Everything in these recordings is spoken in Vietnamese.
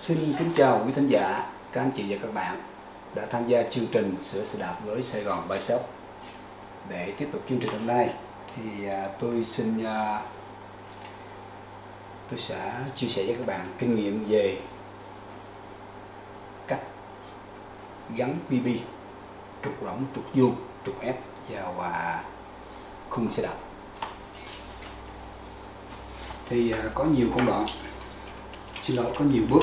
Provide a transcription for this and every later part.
Xin kính chào quý thính giả, các anh chị và các bạn đã tham gia chương trình Sửa xe đạp với Sài Gòn Bike Shop. Để tiếp tục chương trình hôm nay thì à, tôi xin à, tôi sẽ chia sẻ với các bạn kinh nghiệm về cách gắn BB trục rỗng, trục vuông, trục ép vào à, khung xe đạp. Thì có nhiều công đoạn, xin lỗi có nhiều bước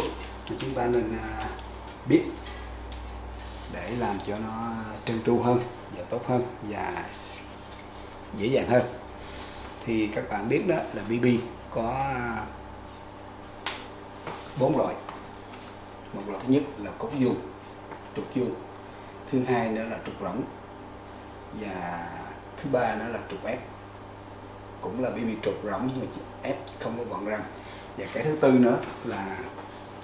mà chúng ta nên à, biết để làm cho nó trơn tru hơn và tốt hơn và dễ dàng hơn. Thì các bạn biết đó là BB có bốn loại. Một loại thứ nhất là cốt vuông trục vuông thứ hai nữa là trục rỗng, và thứ ba nữa là trục ép. Cũng là BB trục rỗng nhưng mà ép không có gọn răng. Và cái thứ tư nữa là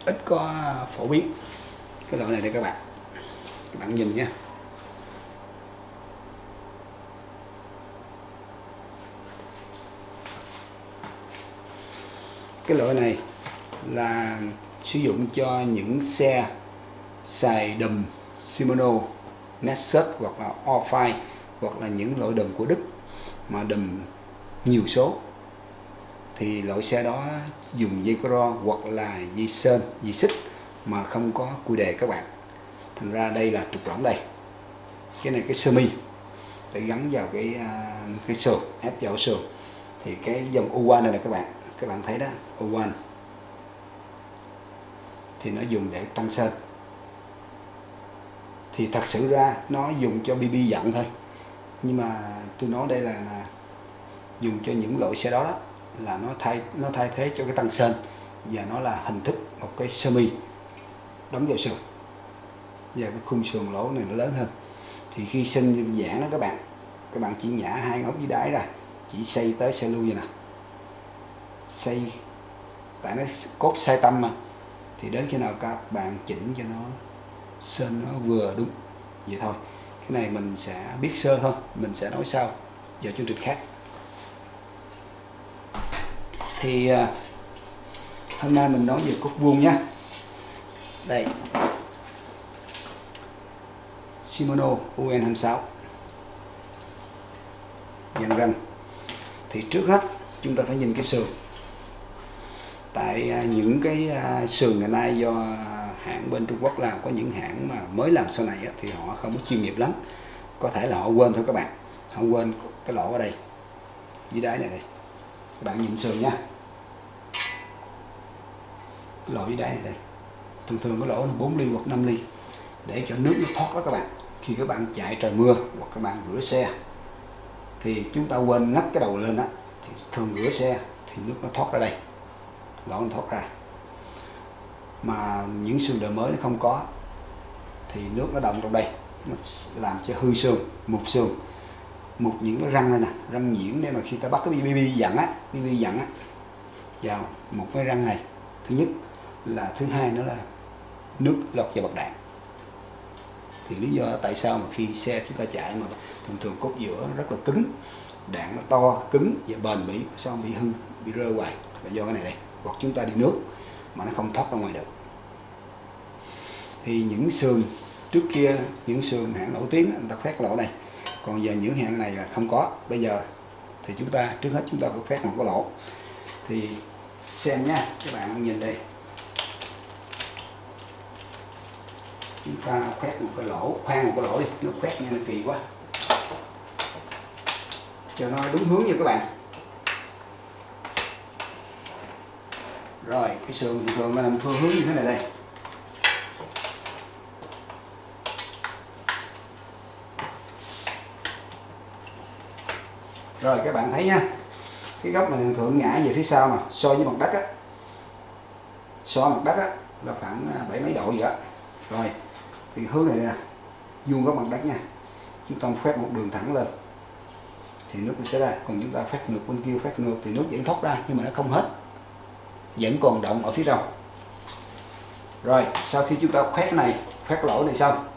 ít có phổ biến. Cái loại này đây các bạn. Các bạn nhìn nha. Cái loại này là sử dụng cho những xe xài đùm Shimano, Nexus hoặc là Orfine hoặc là những loại đùm của Đức mà đùm nhiều số thì loại xe đó dùng dây cro hoặc là dây sơn dây xích mà không có cùi đề các bạn. Thành ra đây là trục rỗng đây. Cái này cái sơ mi để gắn vào cái à, cái sườn ép vào sườn. Thì cái dòng U1 này là các bạn các bạn thấy đó U1 thì nó dùng để tăng sơn. Thì thật sự ra nó dùng cho BB dặn thôi. Nhưng mà tôi nói đây là, là dùng cho những loại xe đó, đó là nó thay nó thay thế cho cái tăng sơn và nó là hình thức một cái sơ mi đóng vào sườn. Và cái khung sườn lỗ này nó lớn hơn. Thì khi sinh giãn đó các bạn các bạn chỉ nhả hai ngón dưới đáy ra, chỉ xây tới xe lưu vậy nè. Xây tại nó cốt sai tâm mà. Thì đến khi nào các bạn chỉnh cho nó sơn nó vừa đúng, vậy thôi. Cái này mình sẽ biết sơ thôi, mình sẽ nói sau giờ chương trình khác thì à, hôm nay mình nói về cốt vuông nha đây. Shimano UN26 dàn răng. Thì trước hết chúng ta phải nhìn cái sườn. Tại à, những cái à, sườn ngày nay do hãng bên Trung Quốc làm có những hãng mà mới làm sau này thì họ không có chuyên nghiệp lắm. Có thể là họ quên thôi các bạn. Họ quên cái lỗ ở đây. Dưới đáy này đây. Các bạn nhìn sườn nha lỗ dưới đáy này đây. Thường thường cái lỗ là 4 ly hoặc 5 ly. Để cho nước nó thoát đó các bạn. Khi các bạn chạy trời mưa hoặc các bạn rửa xe, thì chúng ta quên ngắt cái đầu lên á, thì thường rửa xe thì nước nó thoát ra đây. Lỗ nó thoát ra. Mà những xương đời mới nó không có, thì nước nó động trong đây. Nó làm cho hư xương, mục xương. Mục những cái răng này nè, răng nhiễm để mà khi ta bắt cái BB dặn á BB dặn á, vào một cái răng này. Thứ nhất là thứ hai nữa là nước lọt vào bậc đạn. Thì lý do tại sao mà khi xe chúng ta chạy mà thường thường cốt giữa rất là cứng, đạn nó to, cứng và bền bỉ, sao bị hư, bị rơi hoài? Là do cái này đây. Hoặc chúng ta đi nước mà nó không thoát ra ngoài được. Thì những sườn trước kia, những sườn hãng nổi tiếng người ta khoét lỗ này. Còn giờ những hãng này là không có. Bây giờ thì chúng ta, trước hết chúng ta phải khoét một cái lỗ. Thì xem nha, các bạn nhìn đây. Chúng ta khoét một cái lỗ, khoan một cái lỗ đi, nó khoét nghe nó kỳ quá. Cho nó đúng hướng nha các bạn. Rồi, cái sườn thường nó làm phương hướng như thế này đây. Rồi, các bạn thấy nha. Cái góc này thường thường ngã về phía sau mà, so với mặt đất á. So mặt đất á, là khoảng à, bảy mấy độ gì đó. Rồi thì hướng này nè, vuông góc mặt đất nha. Chúng ta phép một đường thẳng lên. Thì nước nó sẽ ra. Còn chúng ta khoét ngược bên kia, khoét ngược thì nước vẫn thoát ra, nhưng mà nó không hết. Vẫn còn động ở phía trong. Rồi, sau khi chúng ta khoét này, khoét lỗ này xong,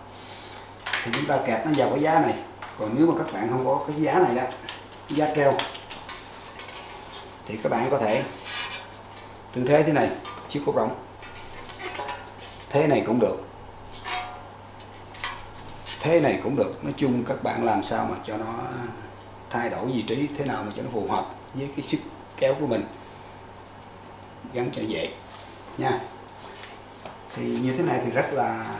thì chúng ta kẹp nó vào cái giá này. Còn nếu mà các bạn không có cái giá này đó, giá treo, thì các bạn có thể tư thế thế này, chiếc cốt rỗng. Thế này cũng được thế này cũng được. Nói chung các bạn làm sao mà cho nó thay đổi vị trí thế nào mà cho nó phù hợp với cái sức kéo của mình. Gắn cho dễ. Nha. Thì như thế này thì rất là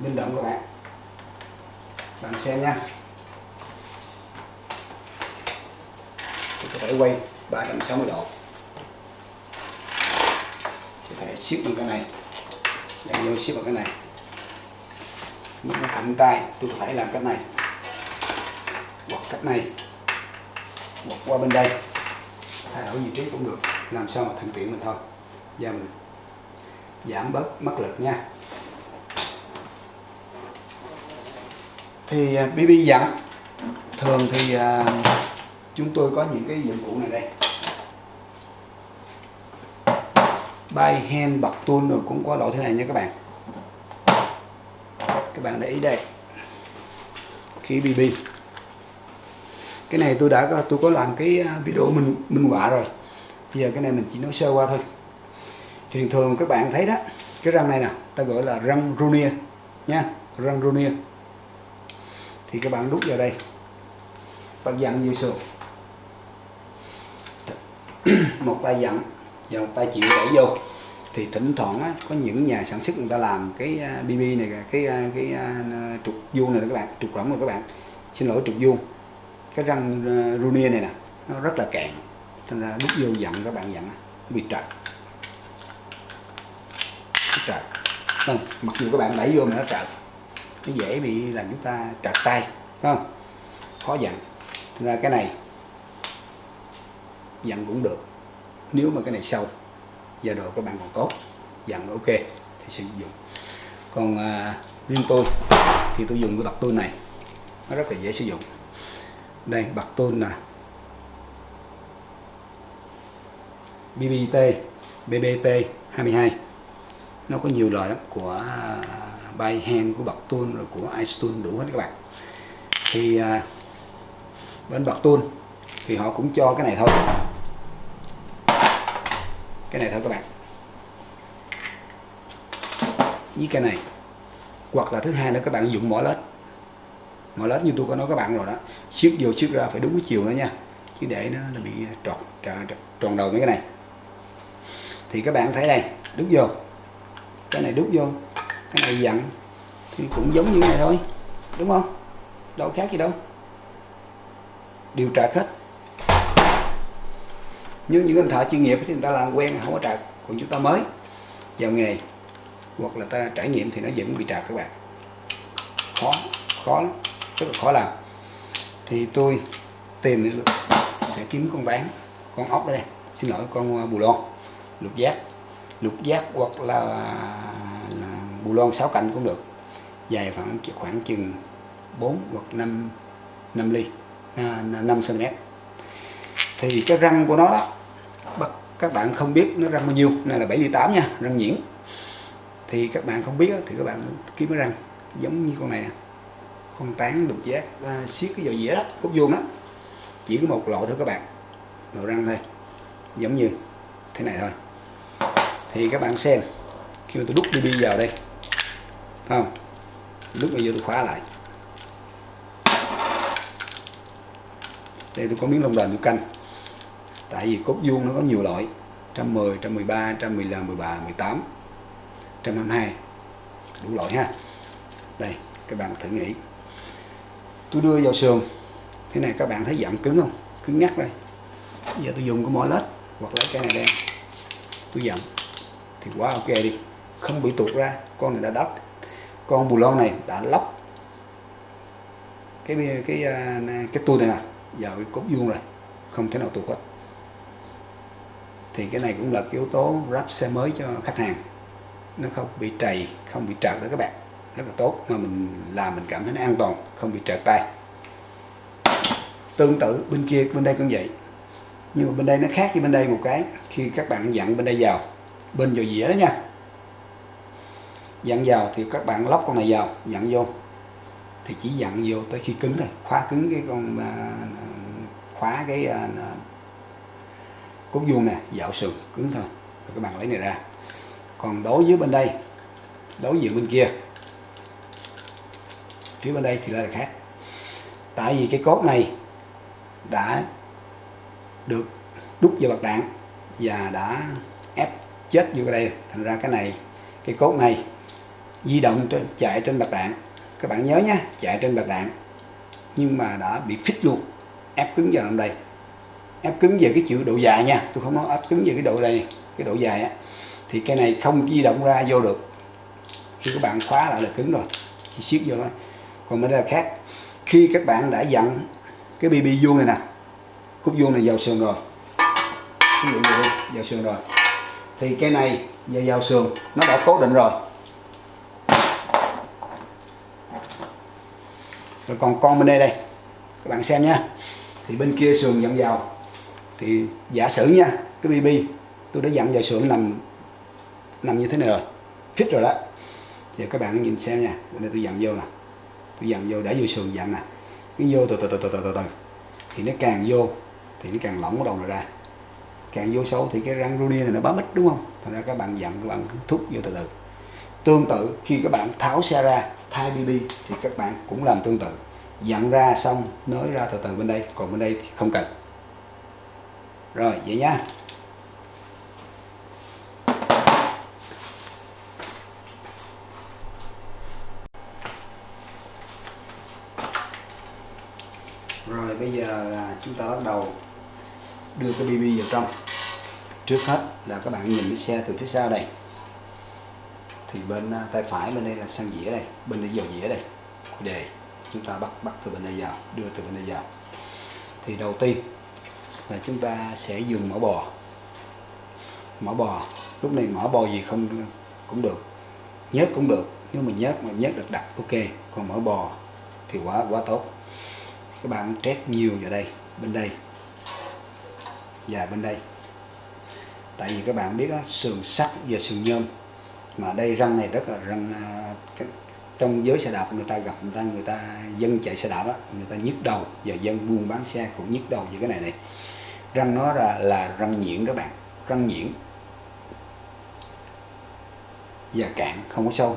linh động các bạn. Bạn xem nha. Tôi có thể quay 360 độ có thể siết bằng cái này. Để vô siết bằng cái này. Lúc nó cạnh tay tôi phải làm cách này. Hoặc cách này. Hoặc qua bên đây. Thay đổi vị trí cũng được. Làm sao mà thuận tiện mình thôi. Giờ mình giảm bớt mất lực nha. Thì BB à, dặn thường thì à, chúng tôi có những cái dụng cụ này đây. By hand bật tuôn rồi, cũng có loại thế này nha các bạn. Các bạn để ý đây. Khí BB cái này tôi đã tôi có làm cái à, video minh minh họa rồi. Giờ cái này mình chỉ nói sơ qua thôi. Thường thường các bạn thấy đó, cái răng này nè, ta gọi là răng Runier nha, răng Runier thì các bạn đút vào đây. Bạn dặn như sườn một tay dặn và một tay chịu đẩy vô. Thì thỉnh thoảng á, có những nhà sản xuất người ta làm cái à, BB này cái à, cái, cái, trục vuông này đó các bạn trục rỗng này các bạn. Xin lỗi trục vuông. Cái răng runia Runier này nè nó rất là cạn thành ra đút vô dặn các bạn dặn bị trật trật không? Mặc dù các bạn đẩy vô mà nó trật nó dễ bị làm chúng ta trật tay không? Khó dặn. Thành ra cái này dặn cũng được nếu mà cái này sâu giai độ các bạn còn tốt dặn ok thì sử dụng. Còn à, riêng tôi thì tôi dùng cái bật tôn này nó rất là dễ sử dụng. Đây bạc tôn là BBT BBT 22 nó có nhiều loại lắm của à, bay hand của bạc tôn rồi của iStone đủ hết các bạn. Thì à, bên bạc tôn thì họ cũng cho cái này thôi cái này thôi các bạn. Với cái này. Hoặc là thứ hai nữa các bạn dùng mỏ lết. Mỏ lết như tôi có nói các bạn rồi đó. Siết vô siết ra phải đúng cái chiều nữa nha. Chứ để nó, là bị tròn, tròn tròn đầu mấy cái này. Thì các bạn thấy đây đút vô. Cái này đút vô. Cái này dặn. Thì cũng giống như này thôi. Đúng không? Đâu khác gì đâu. Đều trạc hết nhưng những anh thợ chuyên nghiệp thì người ta làm quen không có trật còn chúng ta mới vào nghề hoặc là ta trải nghiệm thì nó vẫn bị trật các bạn. Khó khó lắm rất là khó làm. Thì tôi tìm được sẽ kiếm con ván con ốc đây. Xin lỗi con à, bù lon lục giác. Lục giác hoặc là, là bù lon sáu cạnh cũng được. Dài khoảng khoảng chừng 4 hoặc 5 5 ly à, 5 cm thì cái răng của nó đó các bạn không biết nó răng bao nhiêu này là 7 ly 8 nha răng nhuyễn. Thì các bạn không biết thì các bạn kiếm cái răng giống như con này nè. Con tán đục giác à, siết cái dầu dĩa đó cốt vuông đó. Chỉ có một loại thôi các bạn lộ răng thôi giống như thế này thôi. Thì các bạn xem khi mà tôi đút BB vào đây không? Lúc bây giờ tôi khóa lại. Đây tôi có miếng lông đền tôi canh tại vì cốt vuông nó có nhiều loại. 110, 113, 115, 13, 18 122 đủ loại ha. Đây các bạn thử nghĩ. Tôi đưa vào sườn. Thế này các bạn thấy giảm cứng không? Cứng ngắt đây. Giờ tôi dùng cái mỏ lết hoặc lấy cái này đen tôi dặn thì quá ok đi. Không bị tuột ra. Con này đã đắp. Con bù lon này đã lóc. Cái cái cái, cái tua này nè. Vào cái cốt vuông rồi. Không thể nào tuột hết thì cái này cũng là cái yếu tố ráp xe mới cho khách hàng. Nó không bị trầy, không bị trật đó các bạn. Rất là tốt, mà mình làm mình cảm thấy nó an toàn, không bị trợt tay. Tương tự bên kia, bên đây cũng vậy. Nhưng mà bên đây nó khác với bên đây một cái, khi các bạn dặn bên đây vào. Bên vào dĩa đó nha. Dặn vào thì các bạn lóc con này vào, dặn vô. Thì chỉ dặn vô tới khi cứng thôi. Khóa cứng cái con à, à, khóa cái à, cốt vuông nè, dạo sườn cứng thôi rồi các bạn lấy này ra. Còn đối với bên đây, đối diện bên kia, phía bên đây thì lại là khác. Tại vì cái cốt này đã được đúc vào bạc đạn và đã ép chết vô đây. Thành ra cái này, cái cốt này di động trên, chạy trên bạc đạn. Các bạn nhớ nhé chạy trên bạc đạn, nhưng mà đã bị phích luôn, ép cứng vào trong đây ép cứng về cái chữ độ dài nha. Tôi không nói ép cứng về cái độ này, cái độ dài á. Thì cái này không di động ra vô được. Khi các bạn khóa lại là cứng rồi. Chỉ siết vô thôi. Còn bên đây là khác. Khi các bạn đã dặn cái bb vuông này nè cúc vuông này vào sườn rồi. Ví dụ như đây, vào sườn rồi. Thì cái này giờ vào sườn nó đã cố định rồi. Rồi còn con bên đây đây. Các bạn xem nha. Thì bên kia sườn dặn vào thì giả sử nha, cái bb tôi đã dặn vào sườn nằm nằm như thế này rồi fit rồi đó. Giờ các bạn nhìn xem nha bên đây tôi dặn vô nè, tôi dặn vô đã vô sườn dặn nè. Cứ vô từ từ từ từ từ từ từ. Thì nó càng vô, thì nó càng lỏng cái đầu này ra. Càng vô sâu thì cái răng rudy này nó bám ít, đúng không? Thành ra các bạn dặn, các bạn cứ thúc vô từ từ. Tương tự, khi các bạn tháo xe ra, thay bb thì các bạn cũng làm tương tự. Dặn ra xong, nới ra từ từ bên đây, còn bên đây thì không cần rồi, vậy nha. Rồi, bây giờ là chúng ta bắt đầu đưa cái bb vào trong. Trước hết là các bạn nhìn cái xe từ phía sau đây. Thì bên à, tay phải bên đây là sang dĩa đây, bên đây dầu dĩa đây. Của đề, chúng ta bắt bắt từ bên đây vào, đưa từ bên đây vào. Thì đầu tiên là chúng ta sẽ dùng mỡ bò. Mỡ bò lúc này mỡ bò gì không cũng được. Nhớt cũng được nếu mà nhớt mà nhớt được đặc ok. Còn mỡ bò thì quá quá tốt. Các bạn trét nhiều vào đây bên đây. Và bên đây. Tại vì các bạn biết đó, sườn sắt và sườn nhôm mà đây răng này rất là răng à, trong giới xe đạp người ta gặp người ta người ta dân chạy xe đạp đó, người ta nhức đầu và dân buôn bán xe cũng nhức đầu với cái này này răng nó là là răng nhuyễn các bạn. Răng nhuyễn. Và cạn không có sâu.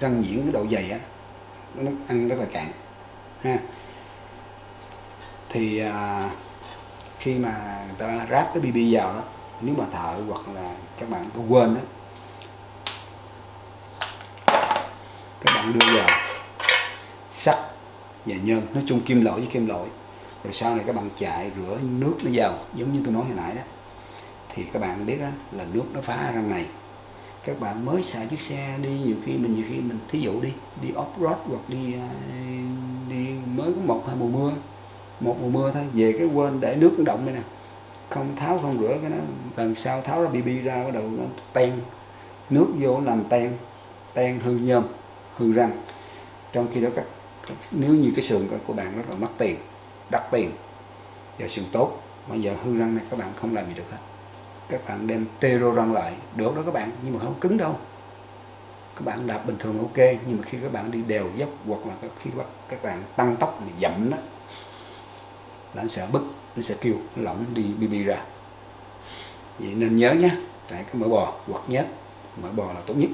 Răng nhuyễn cái độ dày á nó ăn rất là cạn ha. Thì à, khi mà người ta ráp cái bb vào đó nếu mà thợ hoặc là các bạn có quên đó các bạn đưa vào sắt và nhôm nói chung kim loại với kim loại rồi sau này các bạn chạy rửa nước nó vào giống như tôi nói hồi nãy đó. Thì các bạn biết đó, là nước nó phá răng này. Các bạn mới xài chiếc xe đi nhiều khi mình nhiều khi mình thí dụ đi đi off road hoặc đi à, đi mới có một hai mùa mưa một mùa mưa thôi về cái quên để nước nó động đây nè. Không tháo không rửa cái nó lần sau tháo ra bb ra bắt đầu nó ten nước vô làm ten ten hư nhôm hư răng. Trong khi đó các, các nếu như cái sườn của bạn rất là mất tiền đặc tiền. Và sườn tốt. Mà giờ hư răng này các bạn không làm gì được hết. Các bạn đem tê rô răng lại được đó các bạn, nhưng mà không cứng đâu. Các bạn đạp bình thường ok, nhưng mà khi các bạn đi đều dốc hoặc là khi các bạn tăng tốc mà dậm đó, là anh sẽ bứt nó sẽ kêu nó lỏng đi bb ra. Vậy nên nhớ nhé tại cái mỡ bò hoặc nhớt. Mỡ bò là tốt nhất.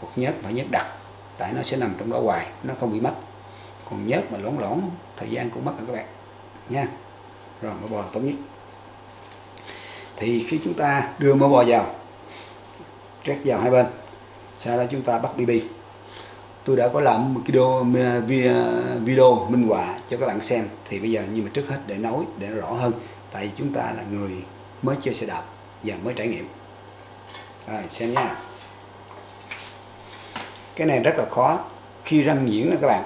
Hoặc nhớt phải nhớt đặc, tại nó sẽ nằm trong đó hoài, nó không bị mất. Còn nhớt mà lỏng lỏng, thời gian cũng mất rồi các bạn nha. Rồi, mỡ bò là tốt nhất. Thì khi chúng ta đưa mỡ bò vào trét vào hai bên, sau đó chúng ta bắt bb tôi đã có làm một video à, video minh họa cho các bạn xem. Thì bây giờ nhưng mà trước hết để nói, để rõ hơn. Tại vì chúng ta là người mới chơi xe đạp và mới trải nghiệm. Rồi, xem nha. Cái này rất là khó khi răng nhuyễn nè các bạn.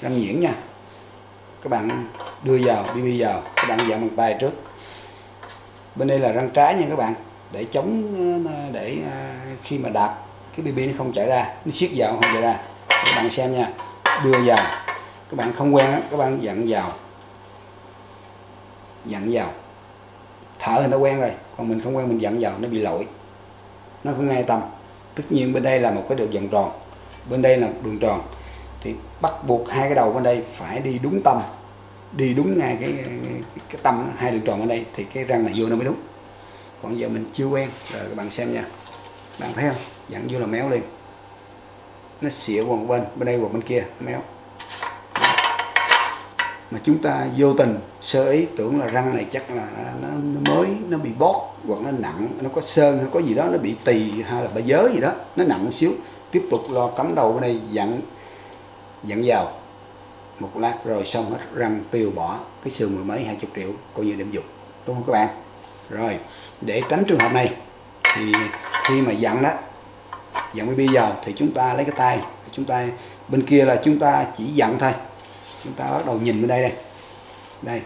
Răng nhuyễn nha các bạn đưa vào bb vào. Các bạn dặn bằng tay trước. Bên đây là răng trái nha các bạn. Để chống ờ, để ờ, khi mà đạp, cái bb nó không chảy ra. Nó siết vào, không chảy ra. Các bạn xem nha. Đưa vào. Các bạn không quen các bạn dặn vào. Dặn vào. Thở người ta quen rồi. Còn mình không quen, mình dặn vào, nó bị lỗi. Nó không ngay tâm. Tất nhiên bên đây là một cái đường vòng tròn. Bên đây là một đường tròn thì bắt buộc hai cái đầu bên đây phải đi đúng tâm đi đúng ngay cái cái tâm hai đường tròn ở đây thì cái răng này vô nó mới đúng. Còn giờ mình chưa quen rồi các bạn xem nha. Bạn thấy không? Dặn vô là méo liền. Nó xỉa qua một bên bên đây qua bên kia méo. Mà chúng ta vô tình sơ ý tưởng là răng này chắc là nó, nó mới nó bị bót hoặc nó nặng nó có sơn hay có gì đó nó bị tỳ hay là bà giới gì đó nó nặng một xíu. Tiếp tục lo cắm đầu bên đây dặn dẫn vào. Một lát rồi xong hết răng tiêu bỏ cái xương mười mấy, hai chục triệu coi như điểm dục. Đúng không các bạn? Rồi, để tránh trường hợp này, thì khi mà dặn đó, dặn bi vào thì chúng ta lấy cái tay. Chúng ta, bên kia là chúng ta chỉ dặn thôi. Chúng ta bắt đầu nhìn bên đây đây. Đây,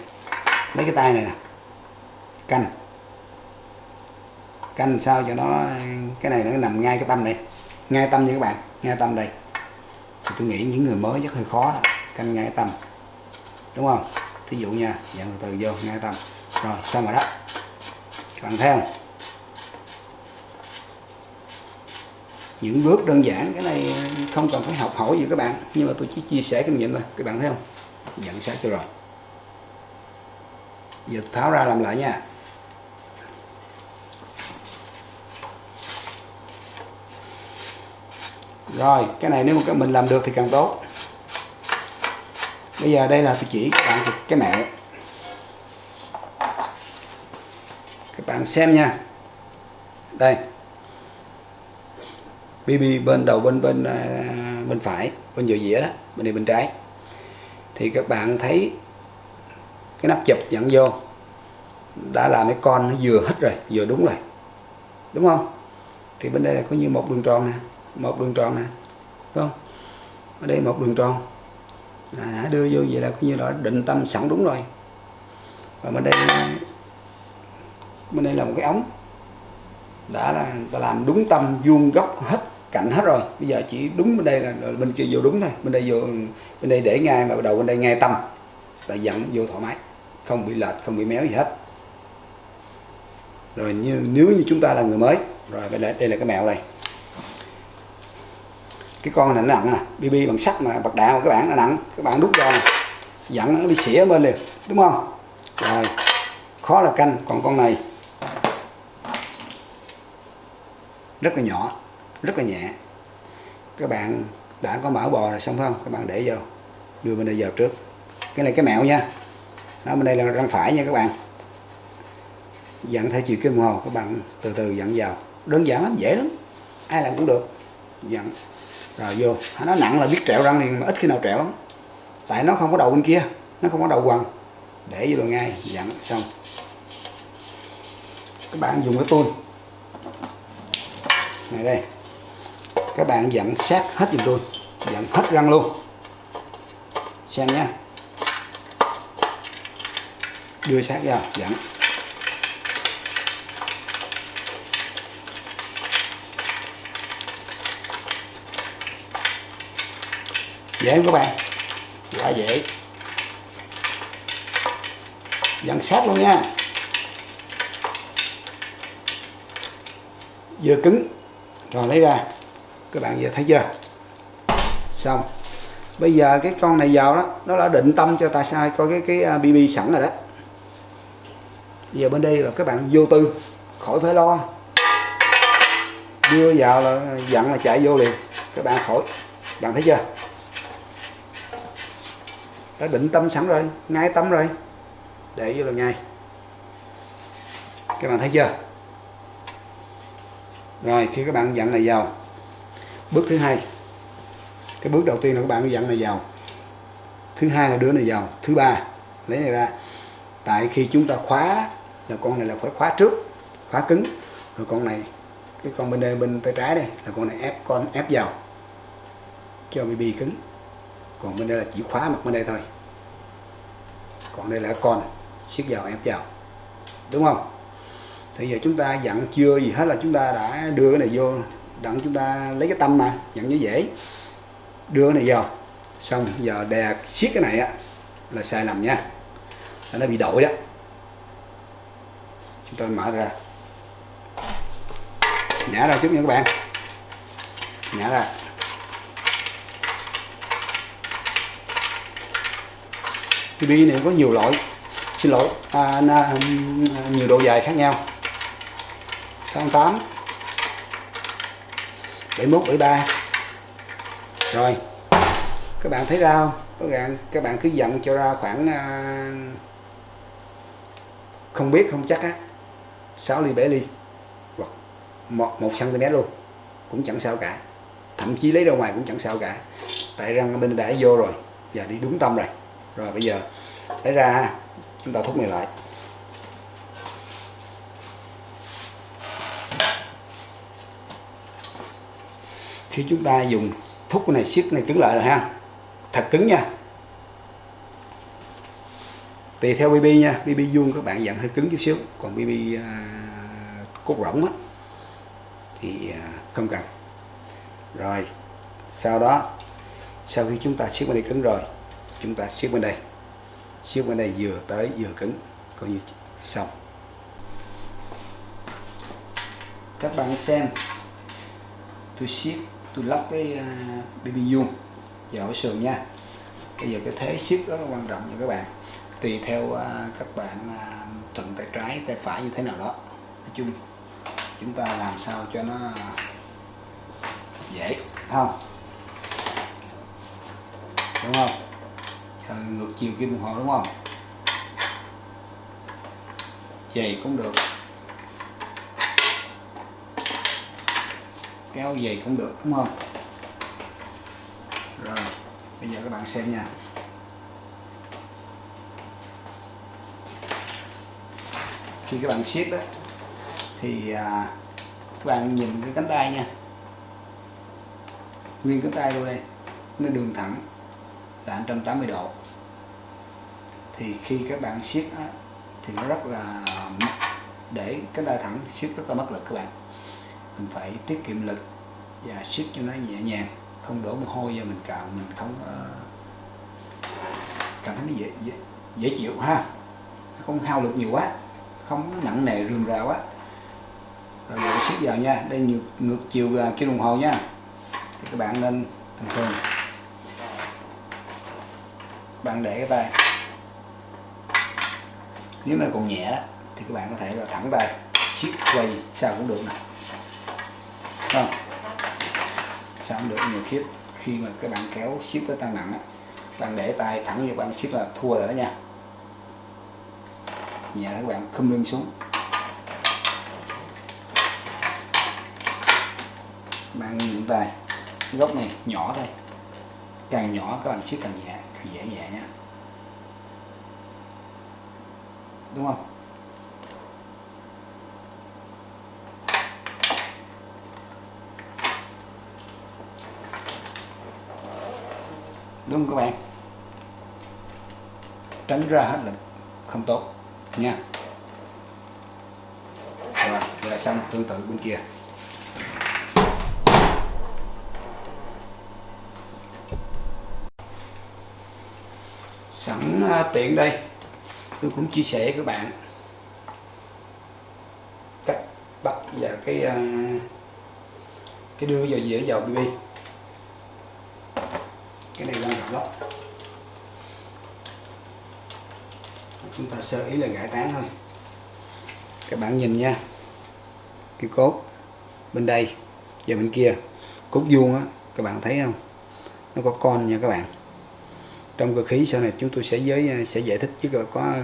lấy cái tay này nè. Canh. Canh sao cho nó, cái này nó nằm ngay cái tâm này. Ngay tâm như các bạn, ngay tâm đây thì tôi nghĩ những người mới chắc hơi khó đó, canh ngay tâm. Đúng không? Thí dụ nha dạng từ từ vô ngay tâm. Rồi, xong rồi đó. Các bạn thấy không? Những bước đơn giản, cái này ờ, không cần phải học hỏi gì các bạn. Nhưng mà tôi chỉ chia sẻ kinh nghiệm thôi. Các bạn thấy không? Nhận xét cho rồi. Giờ tháo ra làm lại nha. Rồi, cái này nếu mà mình làm được thì càng tốt. Bây giờ đây là tôi chỉ các bạn cái mẹo. Các bạn xem nha. Đây. BB bên đầu, bên bên à, bên phải, bên giữa dĩa đó, bên này bên trái. Thì các bạn thấy cái nắp chụp dẫn vô. Đã làm cái con nó vừa hết rồi, vừa đúng rồi. Đúng không? Thì bên đây là có như một đường tròn nè một đường tròn nè phải không? Ở đây một đường tròn. Là đã đưa vô vậy là coi như là định tâm sẵn đúng rồi. Và bên đây bên đây là một cái ống. Đã là ta làm đúng tâm vuông góc hết cạnh hết rồi. Bây giờ chỉ đúng bên đây là bên kia vô đúng thôi. Bên đây vô bên đây để ngay mà đầu bên đây ngay tâm. Là dẫn vô thoải mái. Không bị lệch không bị méo gì hết. Rồi như nếu như chúng ta là người mới rồi đây là, đây là cái mẹo này cái con này nó nặng nè bb bằng sắt mà, bạc đạn mà các bạn nó nặng các bạn đút vào nè. Dặn nó đi xỉa bên liền, đúng không? Rồi, khó là canh, còn con này rất là nhỏ, rất là nhẹ. Các bạn đã có mỡ bò rồi, xong không? Các bạn để vô, đưa bên đây vào trước. Cái này cái mẹo nha, đó, bên đây là răng phải nha các bạn. Dặn theo chiều kim hồ, các bạn từ từ dặn vào. Đơn giản lắm, dễ lắm, ai làm cũng được. Dặn rồi vô. Nó nặng là biết trẹo răng thì mà ít khi nào trẹo lắm. Tại nó không có đầu bên kia, nó không có đầu quằn. Để vô ngay, dặn, xong. Các bạn dùng cái tôn. Này đây. Các bạn dặn sát hết giùm tôi. Dặn hết răng luôn. Xem nha đưa sát vào dặn. Dễ không các bạn? Quá dễ. Dặn sát luôn nha. Vừa cứng. Rồi lấy ra. Các bạn giờ thấy chưa? Xong. Bây giờ cái con này vào đó, nó đã định tâm cho ta sai coi cái cái à, bb sẵn rồi đó. Giờ bên đây là các bạn vô tư, khỏi phải lo. Đưa vào là dặn là chạy vô liền. Các bạn khỏi. Bạn thấy chưa? Đã định tâm sẵn rồi, ngay tâm rồi. Để vô là ngay. Các bạn thấy chưa? Rồi, khi các bạn dặn này vào. Bước thứ hai. Cái bước đầu tiên là các bạn dặn này vào. Thứ hai là đưa này vào. Thứ ba, lấy này ra. Tại khi chúng ta khóa là con này là phải khóa trước, khóa cứng. Rồi con này, cái con bên đây, bên tay trái đây, là con này ép, con ép vào. Cho bb cứng còn bên đây là chỉ khóa mặt bên đây thôi. Còn đây là con, siết vào, ép vào. Đúng không? Thì giờ chúng ta dặn chưa gì hết là chúng ta đã đưa cái này vô. Đặng chúng ta lấy cái tâm mà, dặn như dễ. Đưa cái này vào. Xong, giờ đè siết cái này á, là sai lầm nha. Nó bị đổi đó. Chúng ta mở ra. Nhả ra chút nha các bạn. Nhả ra. Cái bi này có nhiều loại. Xin lỗi. À, na, à, nhiều độ dài khác nhau. 68 71 73 rồi. Các bạn thấy ra không? Các bạn các bạn cứ dặn cho ra khoảng à, không biết không chắc á 6 ly 7 ly hoặc 1, 1 cm luôn. Cũng chẳng sao cả. Thậm chí lấy ra ngoài cũng chẳng sao cả. Tại răng bên đã vô rồi và đi đúng tâm rồi rồi bây giờ lấy ra chúng ta thúc này lại. Khi chúng ta dùng thúc cái này siết này cứng lại rồi ha. Thật cứng nha. Tùy theo BB nha. BB vuông các bạn dặn hơi cứng chút xíu. Còn BB uh, à, cốt rỗng á thì uh, không cần. Rồi sau đó sau khi chúng ta siết bên này cứng rồi chúng ta siết bên đây. Siết bên đây vừa tới vừa cứng, coi như xong. Các bạn xem, tôi siết, tôi lắp cái à, baby BB vuông vào sườn nha. Bây giờ cái thế siết rất là quan trọng nha các bạn. Tùy theo à, các bạn à, thuận tay trái, tay phải như thế nào đó. Nói chung, chúng ta làm sao cho nó dễ không? Đúng không? Ngược chiều kim đồng hồ đúng không? Dày cũng được. Kéo dày cũng được đúng không? Rồi bây giờ các bạn xem nha. Khi các bạn siết đó thì à, các bạn nhìn cái cánh tay nha. Nguyên cánh tay luôn đây nó đường thẳng là 180 độ. Thì khi các bạn siết á, thì nó rất là để cái tay thẳng siết rất là mất lực các bạn. Mình phải tiết kiệm lực và siết cho nó nhẹ nhàng không đổ mồ hôi và mình cạo mình không uh, cảm thấy nó dễ, dễ dễ chịu ha. Không hao lực nhiều quá không nặng nề rườm rà quá. Rồi siết vào nha. Đây ngược, ngược chiều à, kia kim đồng hồ nha. Thì các bạn nên thường thường bạn để cái tay nếu nó còn nhẹ đó, thì các bạn có thể là thẳng tay siết quay, sao cũng được nè không? Sao cũng được nhiều khi khi mà các bạn kéo, siết tới tăng nặng á bạn để tay thẳng như bạn siết là thua rồi đó nha. Nhẹ các bạn khum lưng xuống. Bạn những tay góc này nhỏ thôi. Càng nhỏ các bạn siết càng nhẹ thì dễ nhẹ nha đúng không? Đúng không các bạn? Tránh ra hết lực, không tốt, nha. Rồi là xong tương tự bên kia. Sẵn à, tiện đây. Tôi cũng chia sẻ với các bạn cách bắt và cái à, cái đưa vào dĩa vào BB cái này quan trọng lắm. Chúng ta sơ ý là gãi tán thôi. Các bạn nhìn nha. Cái cốt bên đây và bên kia. Cốt vuông á, các bạn thấy không? Nó có con nha các bạn trong cơ khí sau này chúng tôi sẽ giới sẽ giải thích chứ có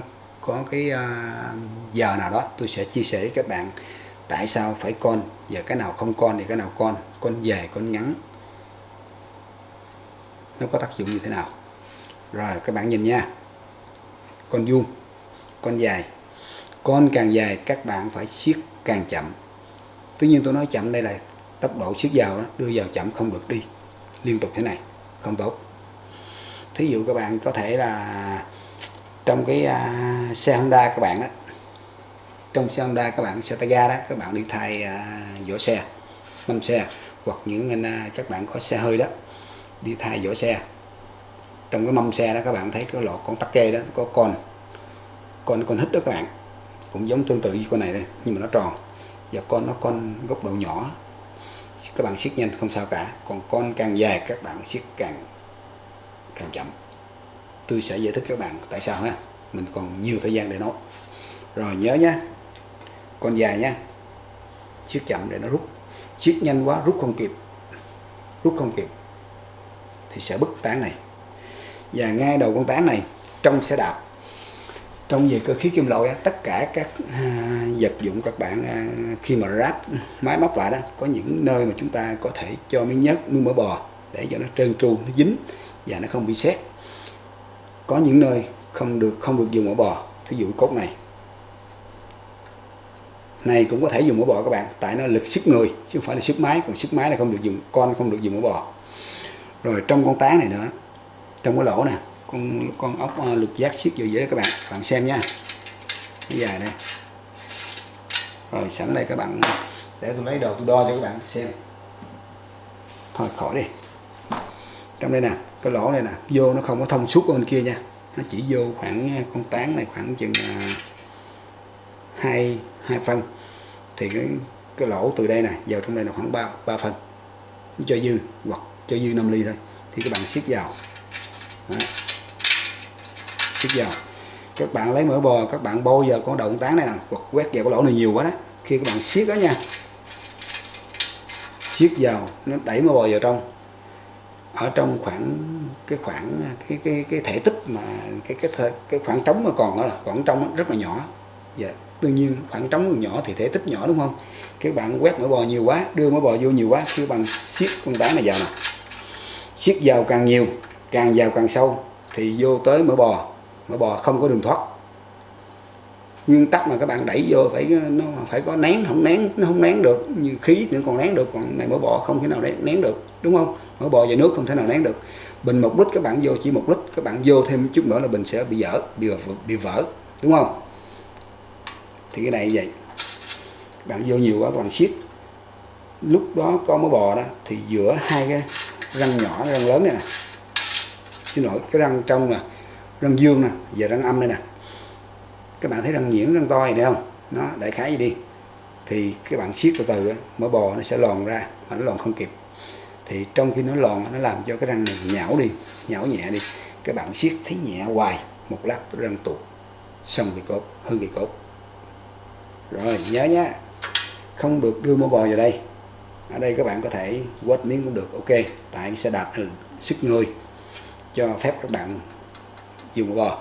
có cái à, giờ nào đó tôi sẽ chia sẻ với các bạn tại sao phải con và cái nào không con thì cái nào con con dài con ngắn. Nó có tác dụng như thế nào? Rồi các bạn nhìn nha. Con vuông con dài. Con càng dài các bạn phải siết càng chậm. Tuy nhiên tôi nói chậm đây là tốc độ siết vào đó, đưa vào chậm không được đi. Liên tục thế này không tốt thí dụ các bạn có thể là trong cái uh, xe Honda các bạn đó trong xe Honda các bạn xe tay ga đó các bạn đi thay uh, vỏ xe mâm xe hoặc những anh uh, các bạn có xe hơi đó đi thay vỏ xe. Trong cái mâm xe đó các bạn thấy cái lọ con tắc kê đó có con con con hít đó các bạn cũng giống tương tự như con này đây nhưng mà nó tròn. Và con nó con góc độ nhỏ. Các bạn siết nhanh không sao cả còn con càng dài các bạn siết càng càng chậm. Tôi sẽ giải thích các bạn tại sao ha. Mình còn nhiều thời gian để nói, rồi nhớ nhé con dài nha. Siết chậm để nó rút. Siết nhanh quá rút không kịp. Rút không kịp. Thì sẽ bứt tán này. Và ngay đầu con tán này trong sẽ đạp. Trong về cơ khí kim loại tất cả các à, vật dụng các bạn à, khi mà ráp máy móc lại đó có những nơi mà chúng ta có thể cho miếng nhớt miếng mỡ bò để cho nó trơn tru nó dính và nó không bị xét có những nơi không được không được dùng mỡ bò, thí dụ cốt này. Này cũng có thể dùng mỡ bò các bạn, tại nó lực sức người, chứ không phải là sức máy, còn sức máy là không được dùng, con không được dùng mỡ bò. Rồi trong con tá này nữa, trong cái lỗ nè, con con ốc ờ, lục giác siết vô dễ các bạn các bạn xem nha. Cái dài đây. Rồi sẵn đây các bạn, để tôi lấy đồ tôi đo cho các bạn xem. Thôi, khỏi đi trong đây nè cái lỗ này nè vô nó không có thông suốt ở bên kia nha. Nó chỉ vô khoảng à, con tán này khoảng chừng à, hai hai phân. Thì cái cái lỗ từ đây nè vào trong đây là khoảng 3, 3 phân. Cho dư hoặc cho dư 5 ly thôi. Thì các bạn siết vào. Đó. siết vào. Các bạn lấy mỡ bò các bạn bôi vào con đầu tán này nè hoặc quét vào cái lỗ này nhiều quá đó. Khi các bạn siết đó nha. Siết vào nó đẩy mỡ bò vào trong ở trong khoảng, cái khoảng, cái cái cái thể tích mà cái cái cái khoảng trống mà còn đó là khoảng trống rất là nhỏ. Và đương nhiên khoảng trống còn nhỏ thì thể tích nhỏ, đúng không? Các bạn quét mỡ bò nhiều quá, đưa mỡ bò vô nhiều quá khi bằng siết con đá này vào nè. Siết vào càng nhiều, càng vào càng sâu thì vô tới mỡ bò. Mỡ bò không có đường thoát nguyên tắc mà các bạn đẩy vô phải nó phải có nén không nén nó không nén được. Như khí thì còn nén được còn này mỡ bò không thể nào nén, nén được đúng không? Mỡ bò và nước không thể nào nén được. Bình một lít các bạn vô chỉ một lít các bạn vô thêm chút nữa là bình sẽ bị dở bị, bị vỡ đúng không? Thì cái này như vậy bạn vô nhiều quá các bạn siết. Lúc đó có mỡ bò đó thì giữa hai cái răng nhỏ răng lớn này nè. Xin lỗi cái răng trong nè răng dương nè và răng âm đây nè các bạn thấy răng nhuyễn, răng to này đây không? Nó đại khái gì đi. Thì các bạn siết từ từ mỡ bò nó sẽ lòn ra mà nó lòn không kịp. Thì trong khi nó lòn nó làm cho cái răng này nhão đi, nhão nhẹ đi. Các bạn siết thấy nhẹ hoài, một lát răng tụt xong cái cốt hư cái cốt rồi, nhớ nhé không được đưa mỡ bò vào đây. Ở đây các bạn có thể quét miếng cũng được, ok. Tại sẽ xe đạp sức người cho phép các bạn dùng mỡ bò.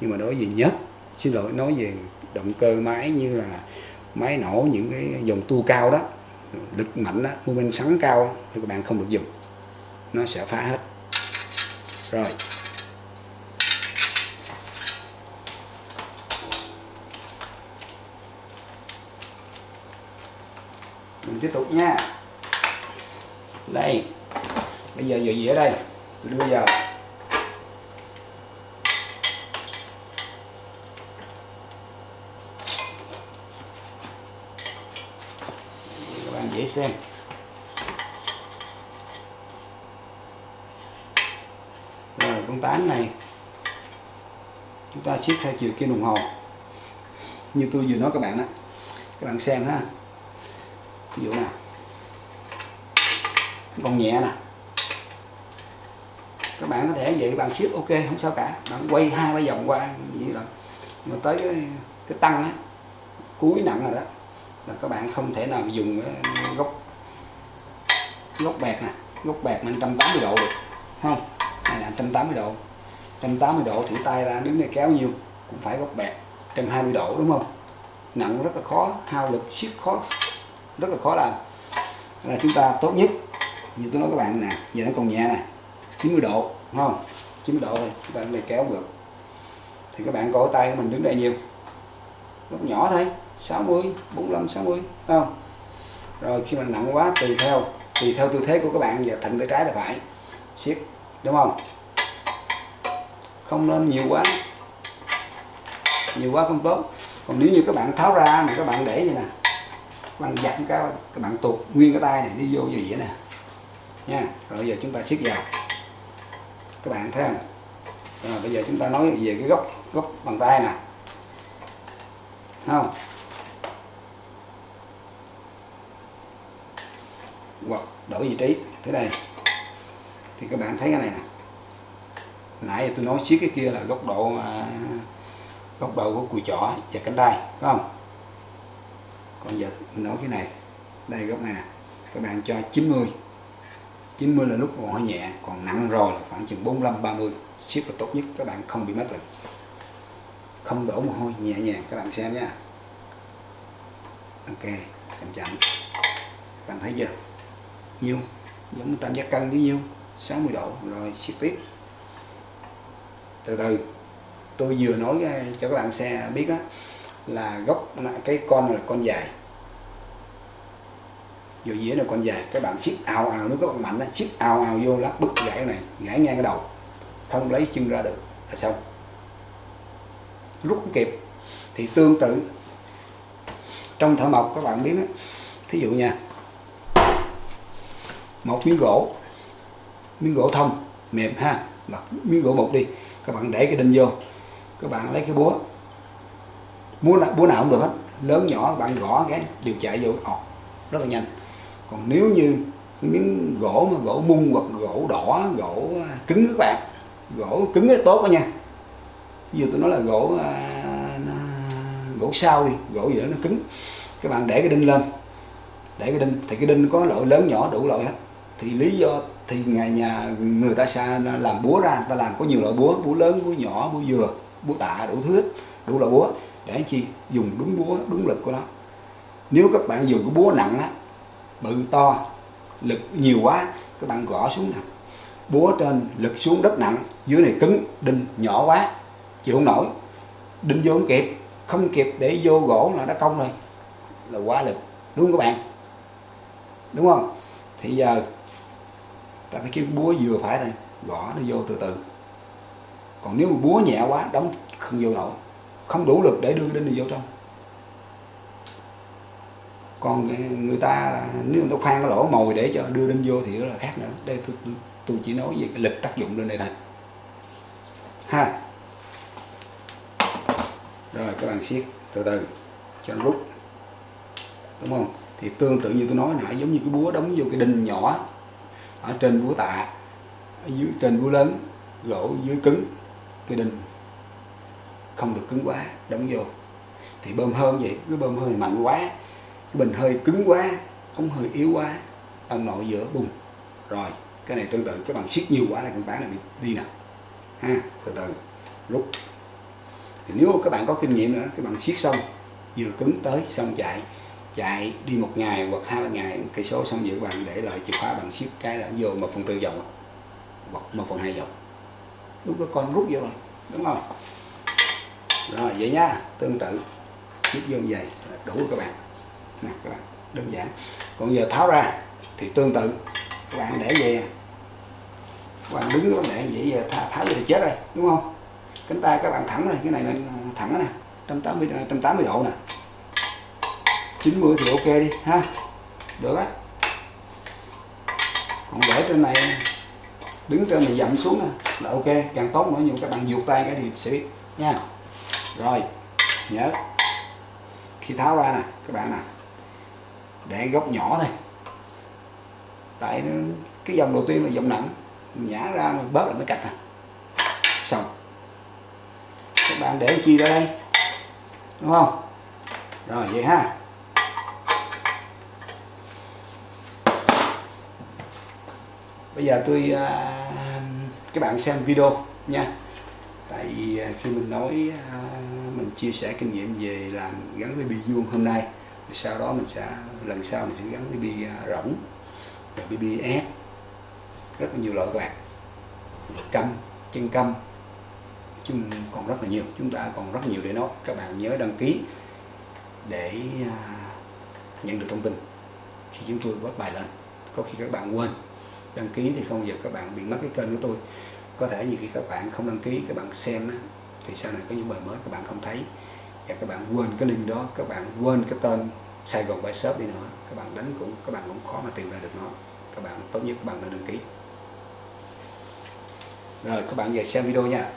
Nhưng mà đối với nhất xin lỗi nói về động cơ máy như là máy nổ những cái dòng tua cao đó lực mạnh đó mô men sắn cao đó, thì các bạn không được dùng. Nó sẽ phá hết. Rồi. Mình tiếp tục nha. Đây. Bây giờ giờ gì ở đây? Tôi đưa vào. Dễ xem. Rồi con tán này. Chúng ta siết theo chiều kim đồng hồ. Như tôi vừa nói các bạn đó các bạn xem ha. Ví dụ nào. Còn nhẹ nè. Các bạn có thể vậy bạn siết ok không sao cả. Bạn quay hai ba vòng qua vậy rồi mà tới cái, cái tăng á cuối nặng rồi đó là các bạn không thể nào dùng gốc gốc bẹt nè, gốc bẹt 180 độ được không? Này là 180 độ. 180 độ thử tay ra đứng này kéo nhiêu cũng phải gốc bẹt 120 độ, đúng không? Nặng rất là khó, hao lực siết khó, rất là khó làm. Là chúng ta tốt nhất, như tôi nói các bạn nè, giờ nó còn nhẹ nè 90 độ đúng không? 90 độ thôi chúng ta này kéo được. Thì các bạn cổ tay của mình đứng đây nhiều, góc nhỏ thôi. 60 45 60 đúng không? Rồi khi mình nặng quá tùy theo tùy theo tư thế của các bạn giờ thận tay trái là phải. Siết, đúng không? Không nên nhiều quá. Nhiều quá không tốt. Còn nếu như các bạn tháo ra mà các bạn để vậy nè, các bạn giặt cái, các bạn tuột nguyên cái tay này, đi vô như vậy nè. Nha, rồi giờ chúng ta siết vào. Các bạn thấy không? Rồi bây giờ chúng ta nói về cái gốc gốc bàn tay nè. Không hoặc đổi vị trí. Thế đây thì các bạn thấy cái này nè. Nãy tôi nói chiếc cái kia là góc độ à, góc độ của cùi chỏ và cánh tay phải không? Còn giờ mình nói cái này. Đây góc này nè. Các bạn cho 90 90 là lúc còn hơi nhẹ còn nặng rồi là khoảng chừng 45 30 siết là tốt nhất các bạn không bị mất lực. Không đổ mồ hôi nhẹ nhàng các bạn xem nha. Ok chậm chậm. Các bạn thấy chưa? Nhiêu giống tam giác cân với nhiêu 60 độ. Rồi siết tiếp từ từ. Tôi vừa nói cho các bạn xe biết á, là gốc cái con này là con dài. Vô dĩa là con dài. Các bạn siết ào ào nếu các bạn mạnh á siết ào ào vô lát bứt gãy này, gãy ngang cái đầu. Không lấy chân ra được. Là xong. Rút không kịp. Thì tương tự, trong thợ mộc các bạn biết á, thí dụ nha một miếng gỗ miếng gỗ thông mềm ha. Hoặc miếng gỗ bột đi. Các bạn để cái đinh vô. Các bạn lấy cái búa. Búa nào, búa nào cũng được hết. Lớn nhỏ các bạn gõ cái đều chạy vô. Ọt rất là nhanh. Còn nếu như cái miếng gỗ mà gỗ mung hoặc gỗ đỏ gỗ cứng các bạn. Gỗ cứng rất tốt đó nha. Ví dụ tôi nói là gỗ à, gỗ sao đi gỗ gì đó nó cứng. Các bạn để cái đinh lên. Để cái đinh thì cái đinh có loại lớn nhỏ đủ loại hết thì lý do thì ngày nhà người ta xa làm búa ra ta làm có nhiều loại búa búa lớn, búa nhỏ, búa dừa, búa tạ đủ thứ đủ loại búa để chi dùng đúng búa, đúng lực của nó. Nếu các bạn dùng cái búa nặng á, bự to, lực nhiều quá, các bạn gõ xuống nè búa trên lực xuống đất nặng, dưới này cứng, đinh nhỏ quá, chịu không nổi. Đinh vô không kịp không kịp để vô gỗ là nó cong rồi, là quá lực, đúng không các bạn? Đúng không? Thì giờ ta phải kiếm búa vừa phải thôi gõ nó vô từ từ. Còn nếu mà búa nhẹ quá đóng không vô nổi. Không đủ lực để đưa đinh này vô trong. Còn người ta là nếu người ta khoan cái lỗ mồi để cho đưa đinh vô thì đó là khác nữa. Đây tôi, tôi, tôi chỉ nói về cái lực tác dụng lên đây thôi. Ha. Rồi các bạn siết từ từ cho nó rút. Đúng không? Thì tương tự như tôi nói nãy giống như cái búa đóng vô cái đinh nhỏ ở trên búa tạ, ở dưới, trên búa lớn, gỗ dưới cứng, cái đinh. Không được cứng quá, đóng vô. Thì bơm hơi vậy, cứ bơm hơi mạnh quá, cái bình hơi cứng quá, ống hơi yếu quá ông nội giữa, bùng. Rồi, cái này tương tự các bạn siết nhiều quá là con tán này bị đi nè. Ha, từ từ, rút. Thì nếu các bạn có kinh nghiệm nữa các bạn siết xong, vừa cứng tới, xong chạy chạy đi một ngày hoặc hai ba ngày cây số xong giữ bạn để lại chìa khóa bạn siết cái là vô một phần tư vòng hoặc một phần hai vòng lúc đó con rút vô rồi đúng không? Rồi vậy nha tương tự siết vô như vậy đủ rồi các bạn. Nè các bạn đơn giản. Còn giờ tháo ra thì tương tự các bạn để về. Các bạn đứng để vậy giờ tháo, tháo thì chết rồi đúng không? Cánh tay các bạn thẳng này cái này là thẳng nè 180 180 độ nè. 90 thì ok đi, ha. Được á. Còn để trên này, đứng trên này dậm xuống nè là ok. Càng tốt nữa, nhưng các bạn vuột tay cái thì sẽ biết, nha. Rồi, nhớ. Khi tháo ra nè, các bạn nè. Để góc nhỏ thôi. Tại cái dòng đầu tiên là dòng nặng. Nhả ra mà bớt là nó cạch nè. Xong. Các bạn để chi ra đây? Đúng không? Rồi, vậy ha. Bây giờ tôi à, các bạn xem video nha. Tại vì à, khi mình nói à, mình chia sẻ kinh nghiệm về làm gắn với bi vuông hôm nay sau đó mình sẽ, lần sau mình sẽ gắn với bi rỗng rồi bi bi ép. Rất là nhiều loại các bạn. Câm chân câm chung còn rất là nhiều, chúng ta còn rất nhiều để nói. Các bạn nhớ đăng ký để nhận được thông tin khi chúng tôi post bài lên. Có khi các bạn quên đăng ký thì không giờ các bạn bị mất cái kênh của tôi có thể như khi các bạn không đăng ký các bạn xem thì sau này có những bài mới các bạn không thấy và các bạn quên cái link đó các bạn quên cái tên Sài Gòn Buy Shop đi nữa các bạn đánh cũng các bạn cũng khó mà tìm ra được nó các bạn tốt nhất các bạn nên đăng ký rồi các bạn về xem video nha